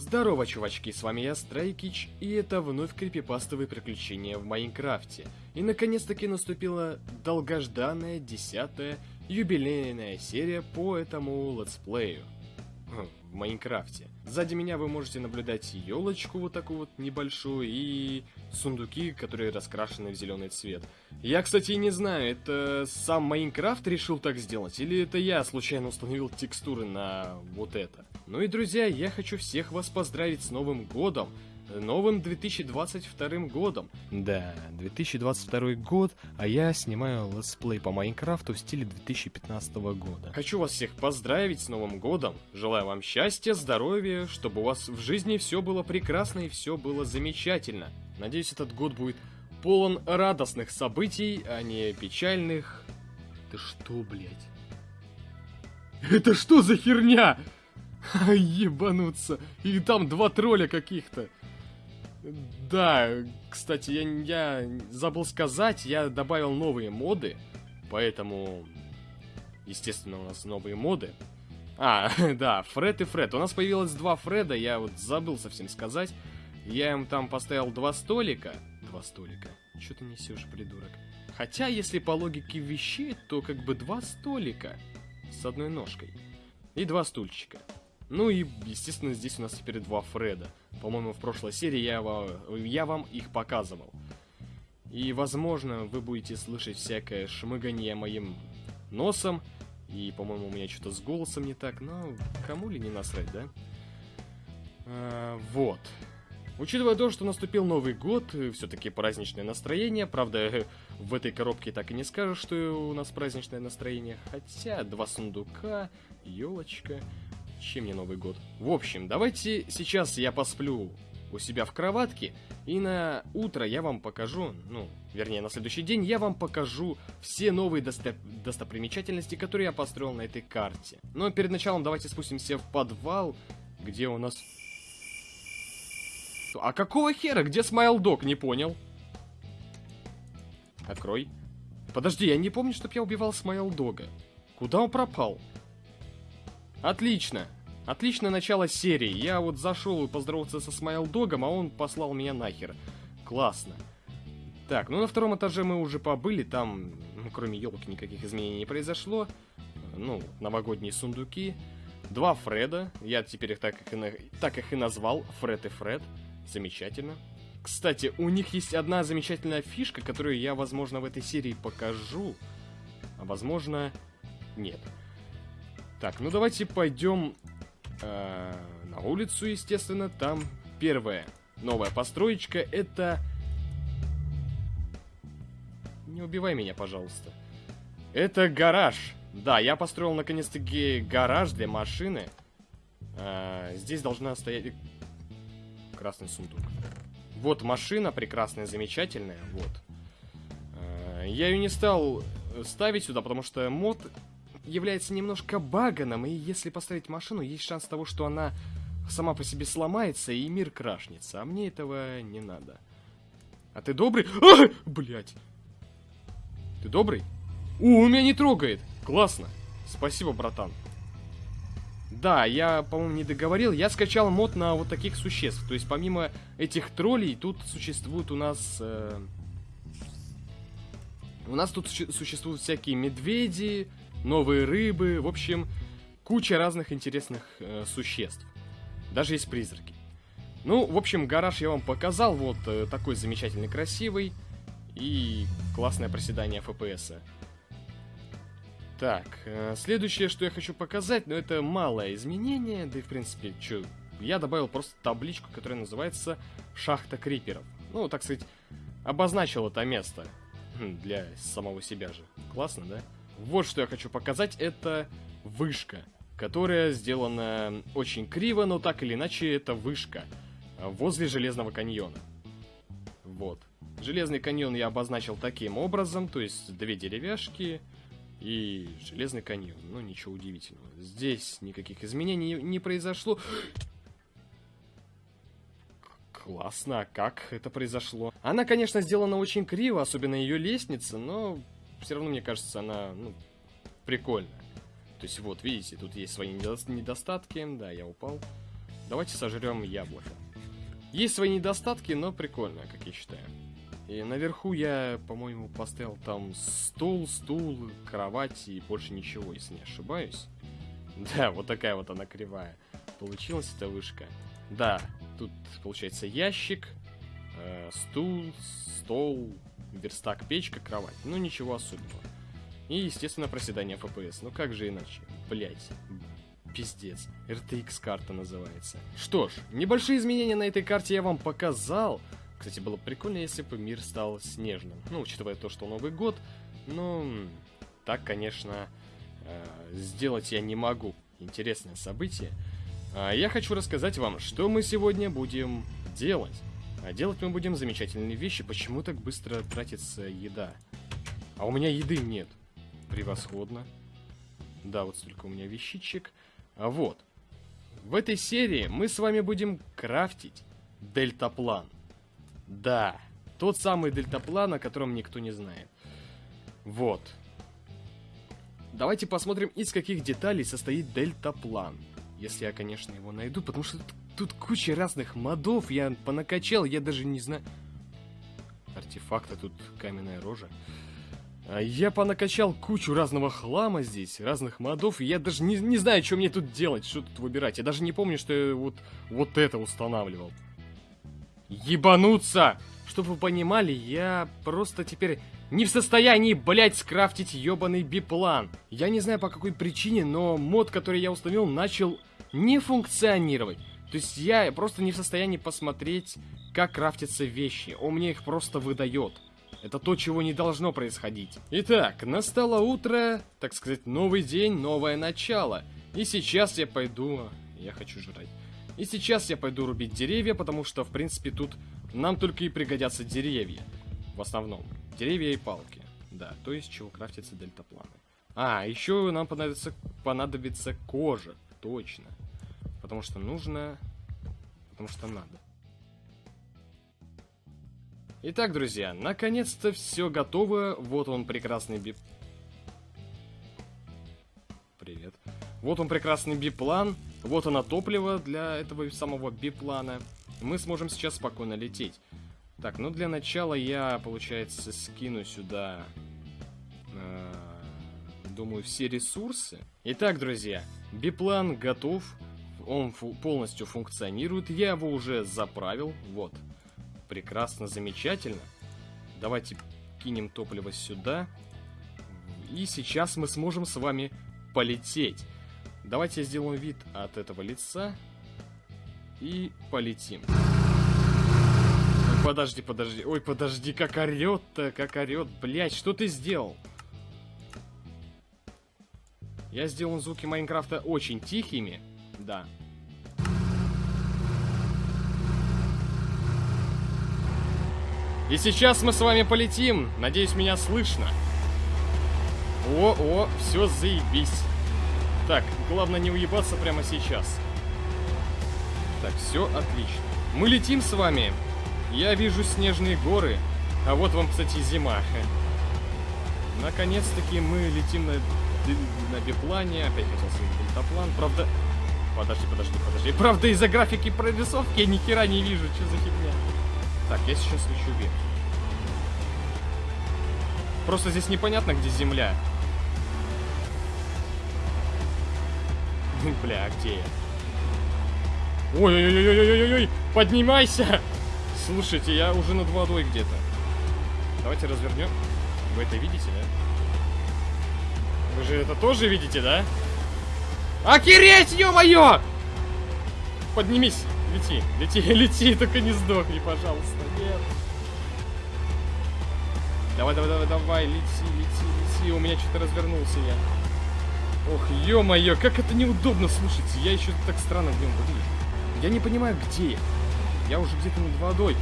Здорово, чувачки, с вами я, Страйкич, и это вновь крипипастовые приключения в Майнкрафте. И наконец-таки наступила долгожданная десятая юбилейная серия по этому летсплею хм, в Майнкрафте. Сзади меня вы можете наблюдать елочку вот такую вот небольшую и сундуки, которые раскрашены в зеленый цвет. Я, кстати, не знаю, это сам Майнкрафт решил так сделать, или это я случайно установил текстуры на вот это. Ну и, друзья, я хочу всех вас поздравить с Новым Годом, новым 2022 годом. Да, 2022 год, а я снимаю летсплей по Майнкрафту в стиле 2015 года. Хочу вас всех поздравить с Новым годом. Желаю вам счастья, здоровья, чтобы у вас в жизни все было прекрасно и все было замечательно. Надеюсь, этот год будет полон радостных событий, а не печальных. Ты что, блядь? Это что за херня? Ебануться. И там два тролля каких-то. Да, кстати, я, я забыл сказать, я добавил новые моды, поэтому, естественно, у нас новые моды. А, да, Фред и Фред. У нас появилось два Фреда, я вот забыл совсем сказать. Я им там поставил два столика. Два столика. Что ты несешь, придурок? Хотя, если по логике вещей, то как бы два столика с одной ножкой. И два стульчика. Ну и, естественно, здесь у нас теперь два Фреда. По-моему, в прошлой серии я, я вам их показывал. И, возможно, вы будете слышать всякое шмыганье моим носом. И, по-моему, у меня что-то с голосом не так. Но кому ли не насрать, да? А, вот. Учитывая то, что наступил Новый год, все-таки праздничное настроение. Правда, в этой коробке так и не скажешь, что у нас праздничное настроение. Хотя, два сундука, елочка. Чем мне Новый год? В общем, давайте сейчас я посплю у себя в кроватке, и на утро я вам покажу, ну, вернее, на следующий день я вам покажу все новые досто достопримечательности, которые я построил на этой карте. Но перед началом давайте спустимся в подвал, где у нас... А какого хера? Где Смайлдог? Не понял. Открой. Подожди, я не помню, чтоб я убивал Смайлдога. Куда он пропал? Отлично. Отличное начало серии. Я вот зашел поздороваться со Смайлдогом, а он послал меня нахер. Классно. Так, ну на втором этаже мы уже побыли, там, ну, кроме елки, никаких изменений не произошло. Ну, новогодние сундуки. Два Фреда, я теперь их так, их и, так их и назвал, Фред и Фред. Замечательно. Кстати, у них есть одна замечательная фишка, которую я, возможно, в этой серии покажу. А возможно, нет. Так, ну давайте пойдем э, на улицу, естественно. Там первая новая построечка. Это... Не убивай меня, пожалуйста. Это гараж. Да, я построил наконец-таки гараж для машины. А, здесь должна стоять красный сундук. Вот машина прекрасная, замечательная. Вот. А, я ее не стал ставить сюда, потому что мод является немножко баганом, и если поставить машину, есть шанс того, что она сама по себе сломается, и мир крашнется. А мне этого не надо. А ты добрый? А! Блять. Ты добрый? У, меня не трогает. Классно. Спасибо, братан. Да, я, по-моему, не договорил. Я скачал мод на вот таких существ. То есть, помимо этих троллей, тут существуют у нас... Э... У нас тут существуют всякие медведи, новые рыбы, в общем, куча разных интересных э, существ. Даже есть призраки. Ну, в общем, гараж я вам показал, вот э, такой замечательный, красивый и классное проседание FPS. -а. Так, э, следующее, что я хочу показать, ну это малое изменение, да и в принципе, что, я добавил просто табличку, которая называется «Шахта Криперов». Ну, так сказать, обозначил это место хм, для самого себя же. Классно, да? Вот что я хочу показать, это вышка, которая сделана очень криво, но так или иначе это вышка возле Железного каньона. Вот. Железный каньон я обозначил таким образом, то есть две деревяшки и Железный каньон. Ну, ничего удивительного. Здесь никаких изменений не произошло. Классно, а как это произошло? Она, конечно, сделана очень криво, особенно ее лестница, но все равно, мне кажется, она, ну, прикольная. То есть, вот, видите, тут есть свои недостатки. Да, я упал. Давайте сожрем яблоко. Есть свои недостатки, но прикольно, как я считаю. И наверху я, по-моему, поставил там стол, стул, кровать и больше ничего, если не ошибаюсь. Да, вот такая вот она кривая. Получилась эта вышка. Да, тут получается ящик, э, стул, стол, верстак, печка, кровать. Ну, ничего особенного. И, естественно, проседание FPS. Ну, как же иначе? Блять. Пиздец. RTX карта называется. Что ж, небольшие изменения на этой карте я вам показал. Кстати, было бы прикольно, если бы мир стал снежным. Ну, учитывая то, что Новый год. Ну, так, конечно, э, сделать я не могу. Интересное событие. А я хочу рассказать вам, что мы сегодня будем делать. А делать мы будем замечательные вещи. Почему так быстро тратится еда? А у меня еды нет. Превосходно. Да, вот столько у меня вещичек. А вот. В этой серии мы с вами будем крафтить дельтаплан. Да, тот самый дельтаплан, о котором никто не знает. Вот. Давайте посмотрим, из каких деталей состоит дельтаплан. Если я, конечно, его найду, потому что тут куча разных модов, я понакачал, я даже не знаю... Артефакты, тут каменная рожа. А я понакачал кучу разного хлама здесь, разных модов, и я даже не, не знаю, что мне тут делать, что тут выбирать. Я даже не помню, что я вот, вот это устанавливал. Ебануться! Чтобы вы понимали, я просто теперь не в состоянии, блять, скрафтить ебаный биплан. Я не знаю по какой причине, но мод, который я установил, начал не функционировать. То есть я просто не в состоянии посмотреть, как крафтятся вещи. Он мне их просто выдает. Это то, чего не должно происходить. Итак, настало утро, так сказать, новый день, новое начало. И сейчас я пойду... Я хочу жрать. И сейчас я пойду рубить деревья, потому что, в принципе, тут нам только и пригодятся деревья. В основном. Деревья и палки. Да, то есть чего крафтятся дельтапланы. А, еще нам понадобится, понадобится кожа. Точно. Потому что нужно... Потому что надо. Итак, друзья, наконец-то все готово. Вот он прекрасный бип... Привет. Вот он прекрасный биплан. Вот оно топливо для этого самого биплана. Мы сможем сейчас спокойно лететь. Так, ну для начала я, получается, скину сюда, э, думаю, все ресурсы. Итак, друзья, биплан готов. Он фу полностью функционирует. Я его уже заправил. Вот. Прекрасно, замечательно. Давайте кинем топливо сюда. И сейчас мы сможем с вами полететь. Давайте сделаем вид от этого лица. И полетим. Подожди, подожди. Ой, подожди, как орет-то, как орет. Блять, что ты сделал? Я сделал звуки Майнкрафта очень тихими. Да. И сейчас мы с вами полетим. Надеюсь, меня слышно. О, о, все заебись. Так, главное не уебаться прямо сейчас. Так, все отлично. Мы летим с вами. Я вижу снежные горы. А вот вам, кстати, зима. Наконец-таки мы летим на, на биплане. Опять хотел сказать дельтаплан. Правда... Подожди, подожди, подожди. Правда, из-за графики прорисовки я ни хера не вижу. Что за фигня? Так, я сейчас лечу вверх. Просто здесь непонятно, где земля. Бля, а где я? Ой-ой-ой-ой-ой-ой! Поднимайся! Слушайте, я уже над водой где-то. Давайте развернем. Вы это видите, да? Вы же это тоже видите, да? Охереть, ё-моё! Поднимись, лети, лети, лети, только не сдохни, пожалуйста, нет. Давай, давай, давай, давай, лети, лети, лети, у меня что-то развернулся я. Ох, ё-моё, как это неудобно, слушайте, я еще так странно в нем выгляжу. Я не понимаю, где я. Я уже где-то над водой.